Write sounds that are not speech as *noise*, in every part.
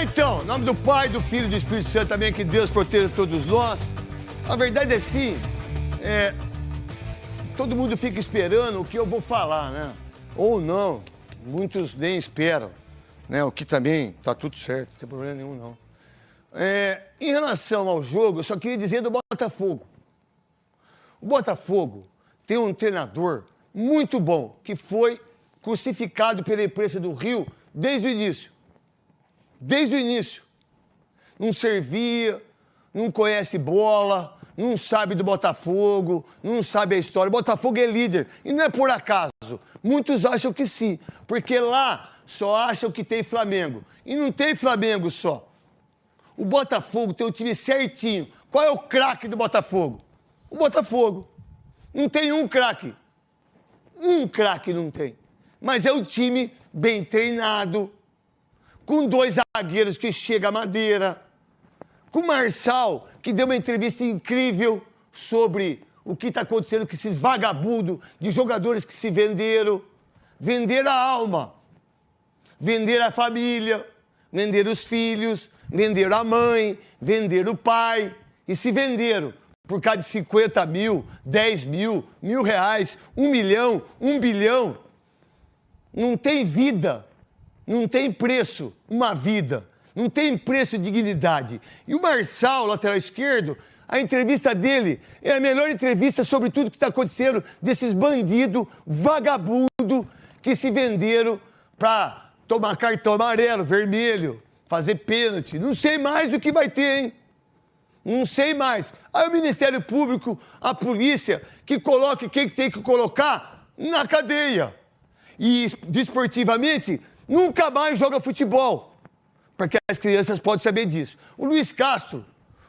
lá então, em nome do Pai, do Filho e do Espírito Santo também, que Deus proteja todos nós. A verdade é sim, é, todo mundo fica esperando o que eu vou falar, né? Ou não, muitos nem esperam, né? O que também tá tudo certo, não tem problema nenhum não. É, em relação ao jogo, eu só queria dizer do Botafogo. O Botafogo tem um treinador muito bom, que foi crucificado pela imprensa do Rio desde o início. Desde o início. Não servia, não conhece bola, não sabe do Botafogo, não sabe a história. O Botafogo é líder. E não é por acaso. Muitos acham que sim, porque lá só acham que tem Flamengo. E não tem Flamengo só. O Botafogo tem um time certinho. Qual é o craque do Botafogo? O Botafogo. Não tem um craque. Um craque não tem. Mas é um time bem treinado, com dois zagueiros que chega a madeira, com o Marçal, que deu uma entrevista incrível sobre o que está acontecendo com esses vagabundos de jogadores que se venderam. Vender a alma, vender a família, vender os filhos, vender a mãe, vender o pai. E se venderam por causa de 50 mil, 10 mil, mil reais, um milhão, um bilhão. Não tem vida, não tem preço uma vida, não tem preço dignidade. E o Marçal, lateral esquerdo, a entrevista dele é a melhor entrevista sobre tudo que está acontecendo desses bandidos, vagabundo que se venderam para tomar cartão amarelo, vermelho, fazer pênalti. Não sei mais o que vai ter, hein? Não sei mais. Aí o Ministério Público, a polícia, que coloque quem tem que colocar na cadeia. E desportivamente, nunca mais joga futebol. Porque as crianças podem saber disso. O Luiz Castro,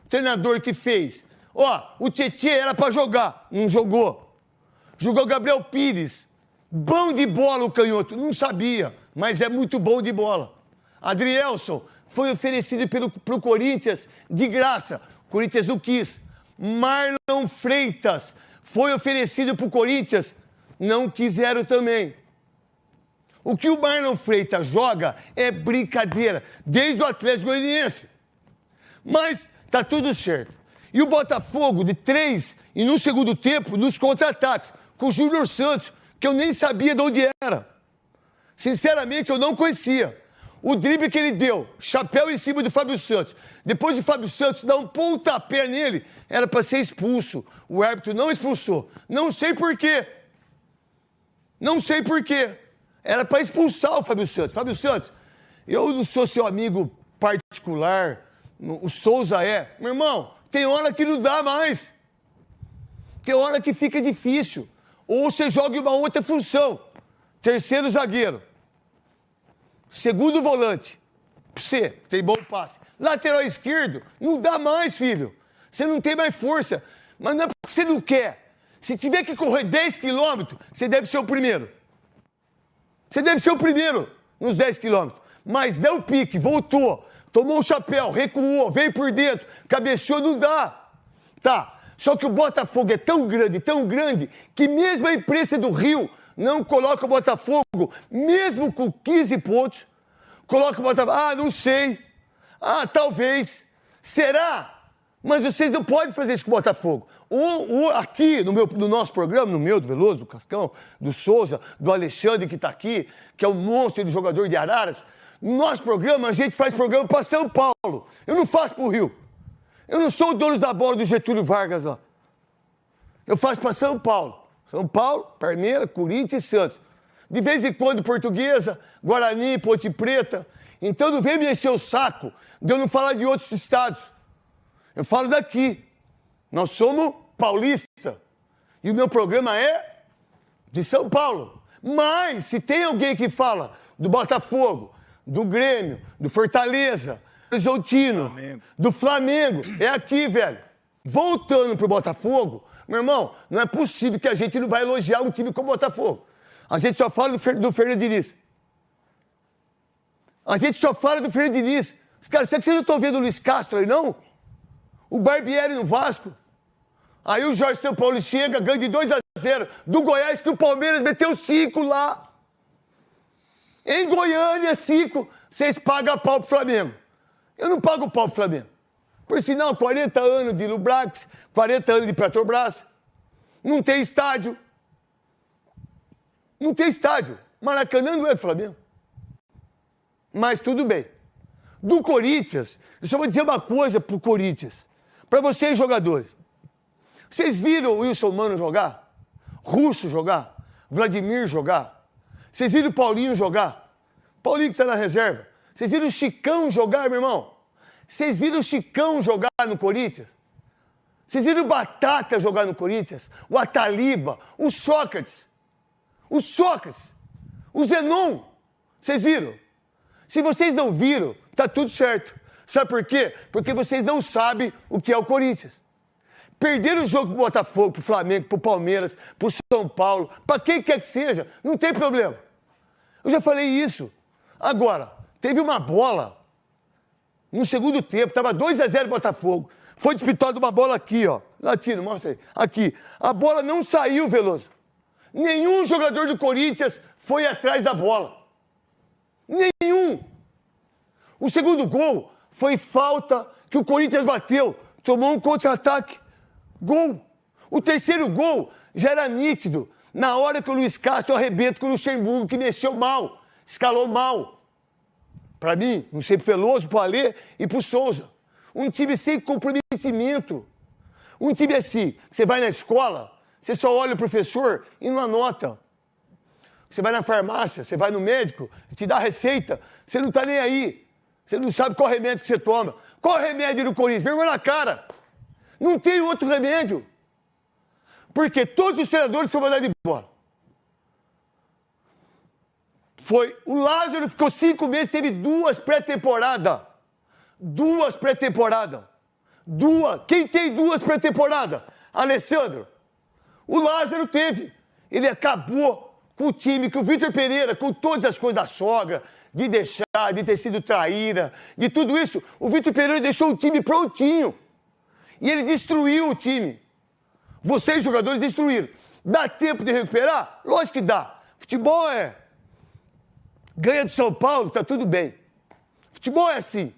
treinador que fez. Ó, o Tietchan era para jogar, não jogou. Jogou Gabriel Pires. Bom de bola o canhoto, não sabia, mas é muito bom de bola. Adrielson foi oferecido pelo, pro Corinthians de graça. O Corinthians não quis. Marlon Freitas foi oferecido pro Corinthians, não quiseram também. O que o Marlon Freitas joga é brincadeira, desde o Atlético Goianiense. Mas Tá tudo certo. E o Botafogo, de três, e no segundo tempo, nos contra-ataques, com o Júnior Santos, que eu nem sabia de onde era. Sinceramente, eu não conhecia. O drible que ele deu, chapéu em cima do Fábio Santos. Depois de Fábio Santos dar um pontapé nele, era para ser expulso. O árbitro não expulsou. Não sei por quê. Não sei por quê. Era para expulsar o Fábio Santos. Fábio Santos, eu não sou seu amigo particular, o Souza é. Meu irmão, tem hora que não dá mais. Tem hora que fica difícil. Ou você joga uma outra função. Terceiro zagueiro. Segundo volante. Você, tem bom passe. Lateral esquerdo, não dá mais, filho. Você não tem mais força. Mas não é porque você não quer. Se tiver que correr 10 quilômetros, você deve ser o primeiro. Você deve ser o primeiro nos 10 quilômetros. Mas deu pique, voltou tomou um chapéu, recuou, veio por dentro, cabeceou, não dá. Tá. Só que o Botafogo é tão grande, tão grande, que mesmo a imprensa do Rio não coloca o Botafogo, mesmo com 15 pontos, coloca o Botafogo. Ah, não sei. Ah, talvez. Será? Mas vocês não podem fazer isso com o Botafogo. O, o, aqui no, meu, no nosso programa, no meu, do Veloso, do Cascão, do Souza, do Alexandre que está aqui, que é um monstro de jogador de Araras, no nosso programa, a gente faz programa para São Paulo. Eu não faço para o Rio. Eu não sou o dono da bola do Getúlio Vargas, ó. Eu faço para São Paulo. São Paulo, Parmeira, Corinthians e Santos. De vez em quando, Portuguesa, Guarani, Ponte Preta. Então não vem me encher o saco de eu não falar de outros estados. Eu falo daqui. Nós somos paulista. E o meu programa é de São Paulo. Mas, se tem alguém que fala do Botafogo, do Grêmio, do Fortaleza, do Horizontino, Flamengo. do Flamengo. É aqui, velho. Voltando pro Botafogo, meu irmão, não é possível que a gente não vai elogiar um time como o Botafogo. A gente só fala do, Fer do Fernando Diniz. A gente só fala do Fernando Diniz. Cara, será que vocês não estão vendo o Luiz Castro aí, não? O Barbieri no Vasco. Aí o Jorge São Paulo chega, ganha de 2 a 0 do Goiás, que o Palmeiras meteu 5 lá. Em Goiânia, cinco, vocês pagam pau pro Flamengo. Eu não pago pau pro Flamengo. Por sinal, 40 anos de Lubrax, 40 anos de Petrobras, não tem estádio. Não tem estádio. Maracanã não é do Flamengo. Mas tudo bem. Do Corinthians, eu só vou dizer uma coisa pro Corinthians. Para vocês, jogadores. Vocês viram o Wilson Mano jogar? Russo jogar? Vladimir jogar? Vocês viram o Paulinho jogar? Paulinho que está na reserva. Vocês viram o Chicão jogar, meu irmão? Vocês viram o Chicão jogar no Corinthians? Vocês viram o Batata jogar no Corinthians? O Ataliba, o Sócrates. O Sócrates. O Zenon. Vocês viram? Se vocês não viram, tá tudo certo. Sabe por quê? Porque vocês não sabem o que é o Corinthians. Perderam o jogo pro Botafogo, pro Flamengo, pro Palmeiras, pro São Paulo, para quem quer que seja, não tem problema. Eu já falei isso. Agora, teve uma bola no segundo tempo, estava 2 a 0 Botafogo. Foi disputado uma bola aqui, ó. Latino, mostra aí. Aqui. A bola não saiu, Veloso. Nenhum jogador do Corinthians foi atrás da bola. Nenhum. O segundo gol foi falta que o Corinthians bateu. Tomou um contra-ataque. Gol. O terceiro gol já era nítido. Na hora que o Luiz Castro arrebenta com o Luxemburgo, que mexeu mal, escalou mal. Para mim, não sei pro Veloso, pro Alê e pro Souza. Um time sem comprometimento. Um time assim, você vai na escola, você só olha o professor e não anota. Você vai na farmácia, você vai no médico, te dá receita, você não está nem aí. Você não sabe qual remédio que você toma. Qual remédio do Corinthians? Vergonha na cara. Não tem outro remédio. Porque todos os treinadores são mandados embora. Foi. O Lázaro ficou cinco meses, teve duas pré-temporadas. Duas pré-temporadas. Duas. Quem tem duas pré-temporadas? Alessandro. O Lázaro teve. Ele acabou com o time, com o Vitor Pereira, com todas as coisas da sogra, de deixar, de ter sido traíra, de tudo isso. O Vitor Pereira deixou o time prontinho. E ele destruiu o time. Vocês, jogadores, destruíram. Dá tempo de recuperar? Lógico que dá. Futebol é. Ganha do São Paulo, tá tudo bem. Futebol é assim.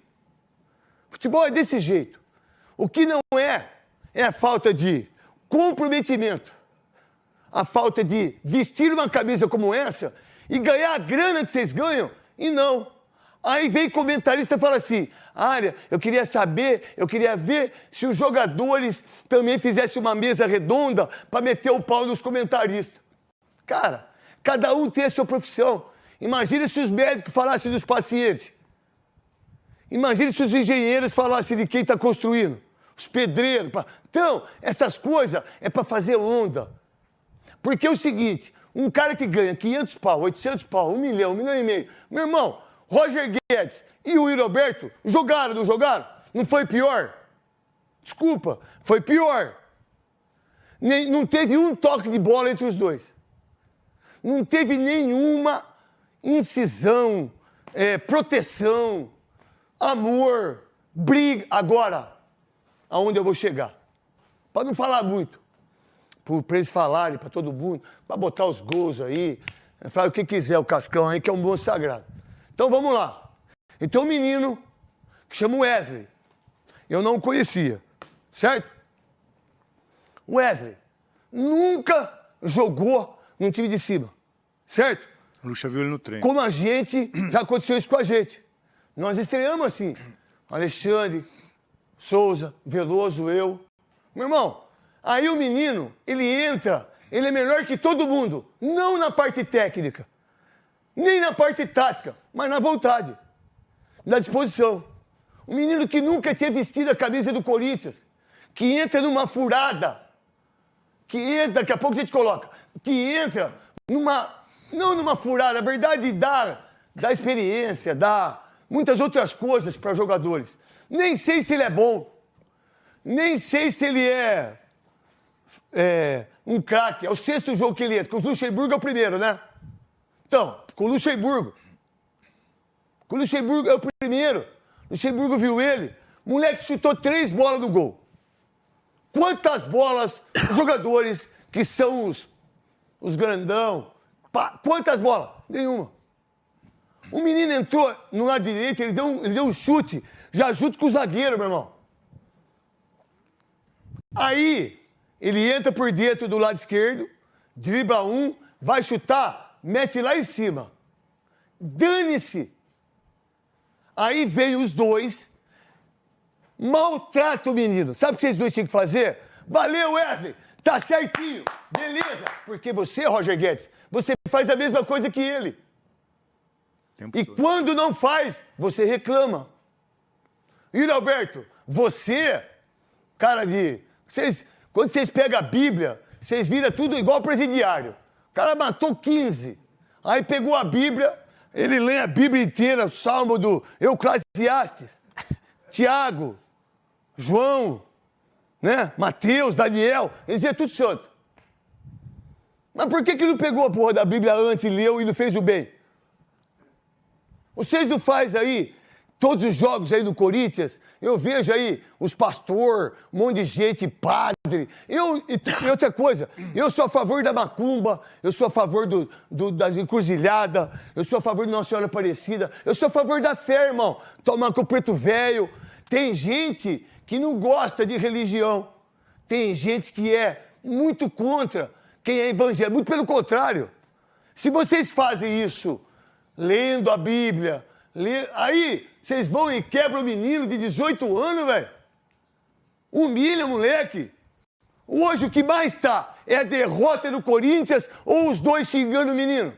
Futebol é desse jeito. O que não é, é a falta de comprometimento. A falta de vestir uma camisa como essa e ganhar a grana que vocês ganham. E não. Aí vem comentarista e fala assim: Área, eu queria saber, eu queria ver se os jogadores também fizessem uma mesa redonda para meter o pau nos comentaristas. Cara, cada um tem a sua profissão. Imagina se os médicos falassem dos pacientes. Imagine se os engenheiros falassem de quem está construindo, os pedreiros. Então, essas coisas é para fazer onda. Porque é o seguinte, um cara que ganha 500 pau, 800 pau, 1 milhão, 1 milhão e meio. Meu irmão, Roger Guedes e o Roberto jogaram, não jogaram? Não foi pior? Desculpa, foi pior. Nem, não teve um toque de bola entre os dois. Não teve nenhuma incisão, é, proteção amor, briga. Agora, aonde eu vou chegar? Para não falar muito, para eles falarem para todo mundo, para botar os gols aí, falar o que quiser o Cascão aí, que é um bom sagrado. Então vamos lá. Então um menino que chama Wesley, eu não o conhecia, certo? Wesley nunca jogou no time de cima, certo? O Lucha viu ele no treino. Como a gente, *clears throat* já aconteceu isso com a gente. Nós estreamos assim. Alexandre, Souza, Veloso, eu. Meu irmão, aí o menino, ele entra, ele é melhor que todo mundo. Não na parte técnica, nem na parte tática, mas na vontade, na disposição. O menino que nunca tinha vestido a camisa do Corinthians, que entra numa furada, que entra, daqui a pouco a gente coloca, que entra numa, não numa furada, a verdade dá, dá experiência, dá muitas outras coisas para jogadores. Nem sei se ele é bom, nem sei se ele é, é um craque. É o sexto jogo que ele entra, com o Luxemburgo é o primeiro, né? Então, com o Luxemburgo. Com o Luxemburgo é o primeiro. Luxemburgo viu ele. Moleque chutou três bolas no gol. Quantas bolas jogadores que são os, os grandão, pá, quantas bolas? Nenhuma. O menino entrou no lado direito, ele deu, ele deu um chute, já junto com o zagueiro, meu irmão. Aí, ele entra por dentro do lado esquerdo, dribla um, vai chutar, mete lá em cima. Dane-se. Aí veio os dois, maltrata o menino. Sabe o que vocês dois tinham que fazer? Valeu, Wesley! Tá certinho, beleza. Porque você, Roger Guedes, você faz a mesma coisa que ele. Tempo e todo. quando não faz, você reclama. E Alberto, você, cara de. Vocês, quando vocês pegam a Bíblia, vocês viram tudo igual presidiário. O cara matou 15. Aí pegou a Bíblia, ele lê a Bíblia inteira, o salmo do Euclasiastes, Tiago, João, né? Mateus, Daniel, eles iam tudo santo. Mas por que, que não pegou a porra da Bíblia antes leu e não fez o bem? Vocês não faz aí todos os jogos aí do Corinthians, eu vejo aí os pastor, um monte de gente, padre. Eu, e, outra coisa, eu sou a favor da macumba, eu sou a favor do, do, da encruzilhada, eu sou a favor de Nossa Senhora Aparecida, eu sou a favor da fé, irmão. Tomar com o preto velho. Tem gente que não gosta de religião. Tem gente que é muito contra quem é evangélico. Muito pelo contrário. Se vocês fazem isso lendo a Bíblia. Aí vocês vão e quebram o menino de 18 anos, velho. Humilha, moleque. Hoje o que mais está é a derrota do Corinthians ou os dois xingando o menino.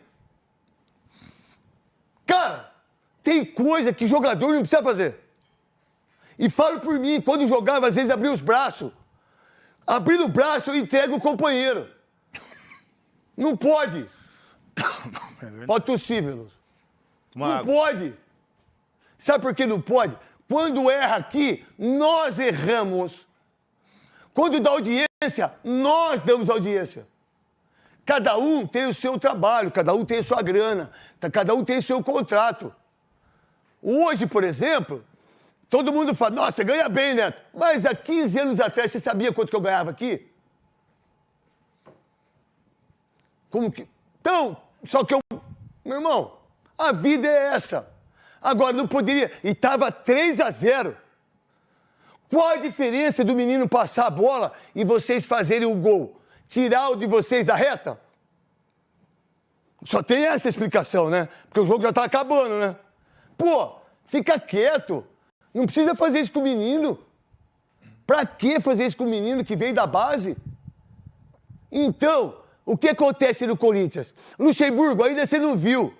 Cara, tem coisa que jogador não precisa fazer. E falo por mim, quando jogava, às vezes abria os braços. Abrindo o braço, eu entrego o companheiro. Não pode. *coughs* É pode tossir, Veloso. Não pode. Sabe por que não pode? Quando erra aqui, nós erramos. Quando dá audiência, nós damos audiência. Cada um tem o seu trabalho, cada um tem a sua grana, cada um tem o seu contrato. Hoje, por exemplo, Todo mundo fala, nossa, você ganha bem, Neto. Mas há 15 anos atrás, você sabia quanto que eu ganhava aqui? Como que. Então, só que eu. Meu irmão, a vida é essa. Agora, não poderia. E estava 3 a 0. Qual a diferença do menino passar a bola e vocês fazerem o gol? Tirar o de vocês da reta? Só tem essa explicação, né? Porque o jogo já está acabando, né? Pô, fica quieto. Não precisa fazer isso com o menino. Para que fazer isso com o menino que veio da base? Então, o que acontece no Corinthians? Luxemburgo, ainda você não viu.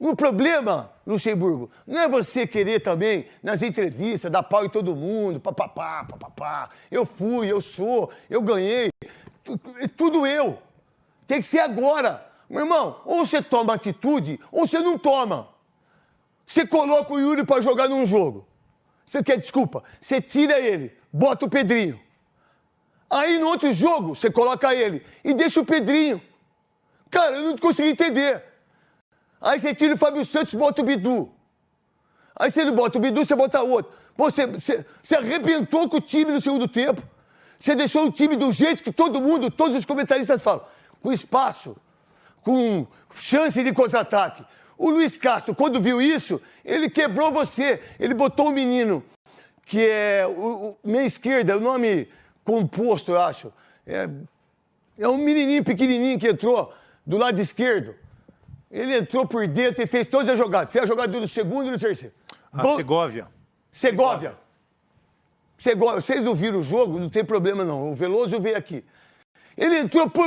O problema, Luxemburgo, não é você querer também, nas entrevistas, dar pau em todo mundo, papapá, papapá. Eu fui, eu sou, eu ganhei. Tudo eu. Tem que ser agora. Meu irmão, ou você toma atitude, ou você não toma. Você coloca o Yuri para jogar num jogo. Você quer desculpa? Você tira ele, bota o Pedrinho. Aí no outro jogo, você coloca ele e deixa o Pedrinho. Cara, eu não consegui entender. Aí você tira o Fábio Santos e bota o Bidu. Aí você não bota o Bidu, você bota outro. você, você, você arrebentou com o time no segundo tempo. Você deixou o time do jeito que todo mundo, todos os comentaristas falam. Com espaço, com chance de contra-ataque. O Luiz Castro, quando viu isso, ele quebrou você. Ele botou um menino, que é o, o meia esquerda, é o nome composto, eu acho. É, é um menininho pequenininho que entrou do lado esquerdo. Ele entrou por dentro e fez todas as jogadas. Fez a jogada do segundo e do terceiro. A Bom, Segovia. Segovia. Segovia. Vocês não viram o jogo, não tem problema não. O Veloso veio aqui. Ele entrou por...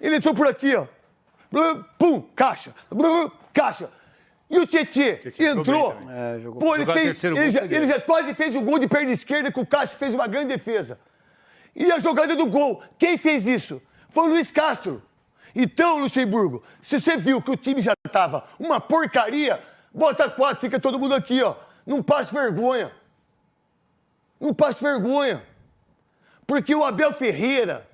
Ele entrou por aqui, ó pum, caixa, caixa. E o Tietê entrou. É, Pô, ele, fez, ele, já, ele já quase fez o gol de perna esquerda que o Cássio fez uma grande defesa. E a jogada do gol, quem fez isso? Foi o Luiz Castro. Então, Luxemburgo, se você viu que o time já estava uma porcaria, bota quatro, fica todo mundo aqui, ó. Não passe vergonha. Não passe vergonha. Porque o Abel Ferreira,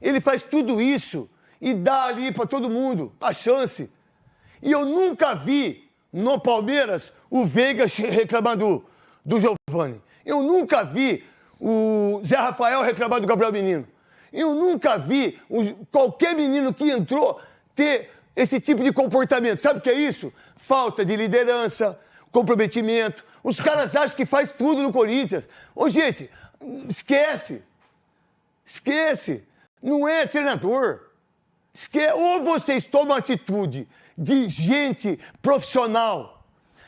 ele faz tudo isso e dá ali para todo mundo a chance. E eu nunca vi no Palmeiras o Veiga reclamar do, do Giovani. Eu nunca vi o Zé Rafael reclamar do Gabriel Menino. Eu nunca vi qualquer menino que entrou ter esse tipo de comportamento. Sabe o que é isso? Falta de liderança, comprometimento. Os caras acham que faz tudo no Corinthians. Ô, gente, esquece. Esquece. Não é treinador. Esquece. Ou vocês tomam atitude de gente profissional,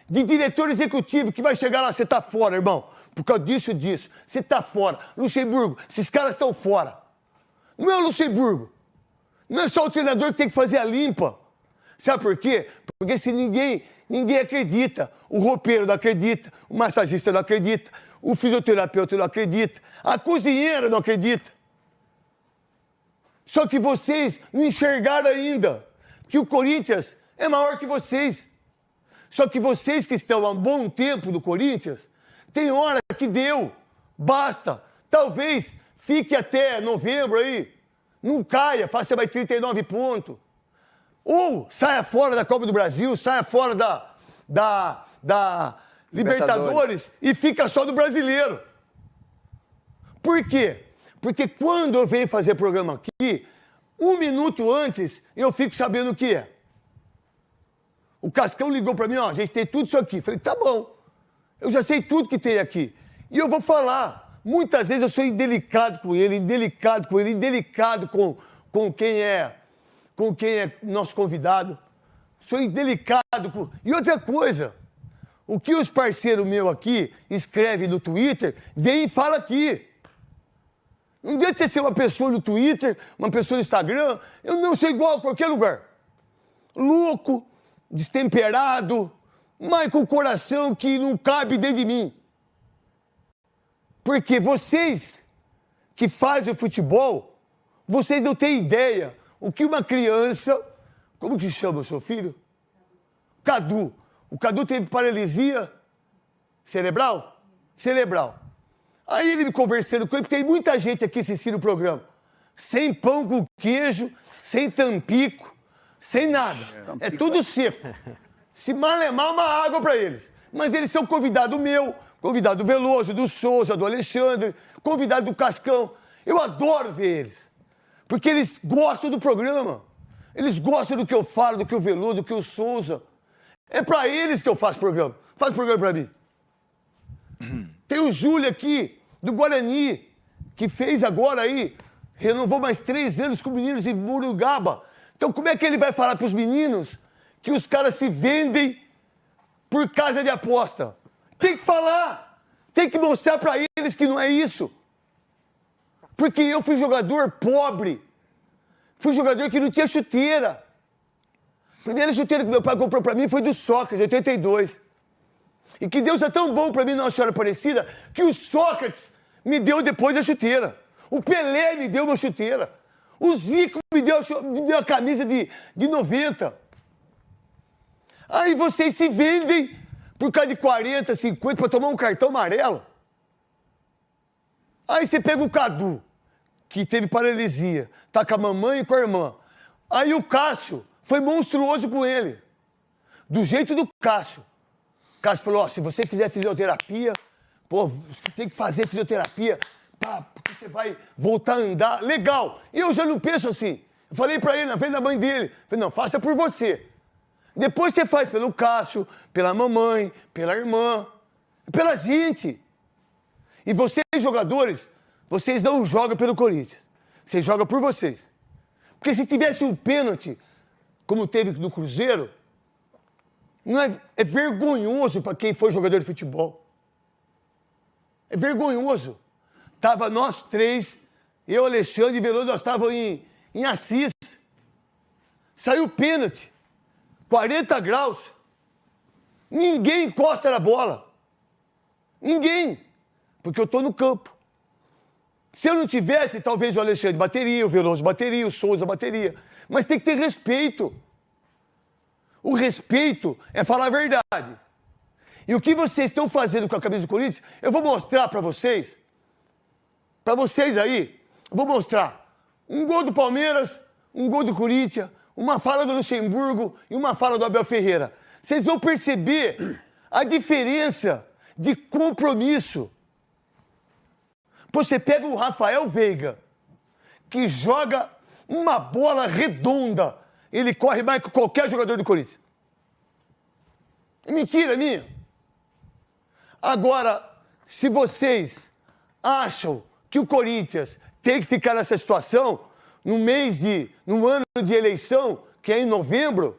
de diretor executivo que vai chegar lá, você tá fora, irmão. Por causa disso disso. Você tá fora. Luxemburgo, esses caras estão fora. Não é o Luxemburgo. Não é só o treinador que tem que fazer a limpa. Sabe por quê? Porque se ninguém, ninguém acredita, o roupeiro não acredita, o massagista não acredita, o fisioterapeuta não acredita, a cozinheira não acredita. Só que vocês não enxergaram ainda que o Corinthians é maior que vocês. Só que vocês que estão há um bom tempo no Corinthians, tem hora que deu, basta. Talvez fique até novembro aí, não caia, faça mais 39 pontos. Ou saia fora da Copa do Brasil, saia fora da, da, da Libertadores. Libertadores e fica só do brasileiro. Por quê? Porque quando eu venho fazer programa aqui, um minuto antes eu fico sabendo o que é. O Cascão ligou para mim, ó, a gente tem tudo isso aqui. Falei, tá bom, eu já sei tudo que tem aqui. E eu vou falar. Muitas vezes eu sou indelicado com ele, indelicado com ele, indelicado com, com quem é com quem é nosso convidado. Sou indelicado. Com... E outra coisa, o que os parceiros meus aqui escrevem no Twitter, vem e fala aqui. Não adianta você ser uma pessoa no Twitter, uma pessoa no Instagram, eu não sou igual a qualquer lugar. Louco, destemperado, mas com o coração que não cabe dentro de mim. Porque vocês que fazem o futebol, vocês não têm ideia o que uma criança. Como que chama o seu filho? Cadu. O Cadu teve paralisia cerebral? Cerebral. Aí ele me conversando com ele, porque tem muita gente aqui assistindo o programa. Sem pão com queijo, sem tampico, sem nada. É tudo seco. Se malemar uma água para eles. Mas eles são convidado meu, convidado do Veloso, do Souza, do Alexandre, convidado do Cascão. Eu adoro ver eles. Porque eles gostam do programa. Eles gostam do que eu falo, do que o Veludo, do que o Souza. É para eles que eu faço programa. Faz programa para mim. Tem o Júlio aqui, do Guarani, que fez agora aí, renovou mais três anos com meninos em Murugaba. Então, como é que ele vai falar para os meninos que os caras se vendem por casa de aposta? Tem que falar. Tem que mostrar para eles que não é isso. Porque eu fui jogador pobre. Fui jogador que não tinha chuteira. A primeira chuteira que meu pai comprou para mim foi do Sócrates, 82. E que Deus é tão bom para mim, Nossa Senhora Aparecida, que o Sócrates me deu depois a chuteira. O Pelé me deu uma chuteira. O Zico me deu, me deu a camisa de, de 90. Aí vocês se vendem por causa de 40, 50 para tomar um cartão amarelo. Aí você pega o Cadu, que teve paralisia, tá com a mamãe e com a irmã. Aí o Cássio foi monstruoso com ele. Do jeito do Cássio. O Cássio falou: ó, se você fizer fisioterapia, pô, você tem que fazer fisioterapia, pá, porque você vai voltar a andar. Legal. E eu já não penso assim. Eu falei para ele na frente da mãe dele: falei, não, faça por você. Depois você faz pelo Cássio, pela mamãe, pela irmã, pela gente. E vocês, jogadores, vocês não jogam pelo Corinthians. Vocês jogam por vocês. Porque se tivesse um pênalti, como teve no Cruzeiro, não é, é vergonhoso para quem foi jogador de futebol. É vergonhoso. Tava nós três, eu, Alexandre e Veloso, nós estávamos em, em Assis. Saiu pênalti. 40 graus. Ninguém encosta na bola. Ninguém porque eu estou no campo. Se eu não tivesse, talvez o Alexandre bateria, o Veloso bateria, o Souza bateria. Mas tem que ter respeito. O respeito é falar a verdade. E o que vocês estão fazendo com a camisa do Corinthians, eu vou mostrar para vocês. Para vocês aí, eu vou mostrar. Um gol do Palmeiras, um gol do Corinthians, uma fala do Luxemburgo e uma fala do Abel Ferreira. Vocês vão perceber a diferença de compromisso você pega o Rafael Veiga, que joga uma bola redonda ele corre mais que qualquer jogador do Corinthians. É mentira minha. Agora, se vocês acham que o Corinthians tem que ficar nessa situação no mês de, no ano de eleição, que é em novembro,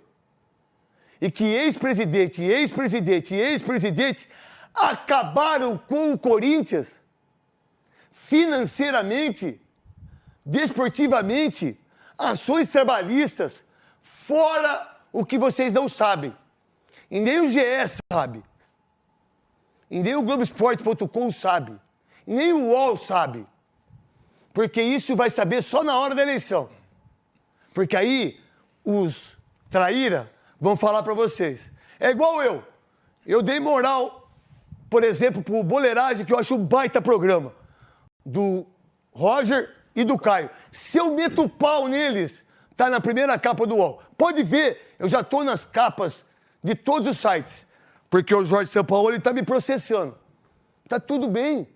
e que ex-presidente, ex-presidente, ex-presidente acabaram com o Corinthians financeiramente, desportivamente, ações trabalhistas, fora o que vocês não sabem. E nem o GE sabe. E nem o Globoesporte.com sabe. E nem o UOL sabe. Porque isso vai saber só na hora da eleição. Porque aí os traíra vão falar para vocês. É igual eu. Eu dei moral, por exemplo, pro Boleiragem, que eu acho um baita programa. Do Roger e do Caio. Se eu meto o pau neles, tá na primeira capa do UOL. Pode ver, eu já tô nas capas de todos os sites. Porque o Jorge ele tá me processando. Tá tudo bem.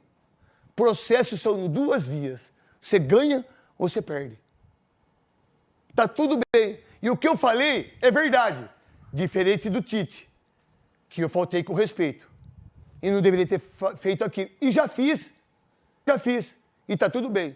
Processos são duas vias. Você ganha ou você perde. Tá tudo bem. E o que eu falei é verdade. Diferente do Tite, que eu faltei com respeito. E não deveria ter feito aquilo. E já fiz. Já fiz. E tá tudo bem.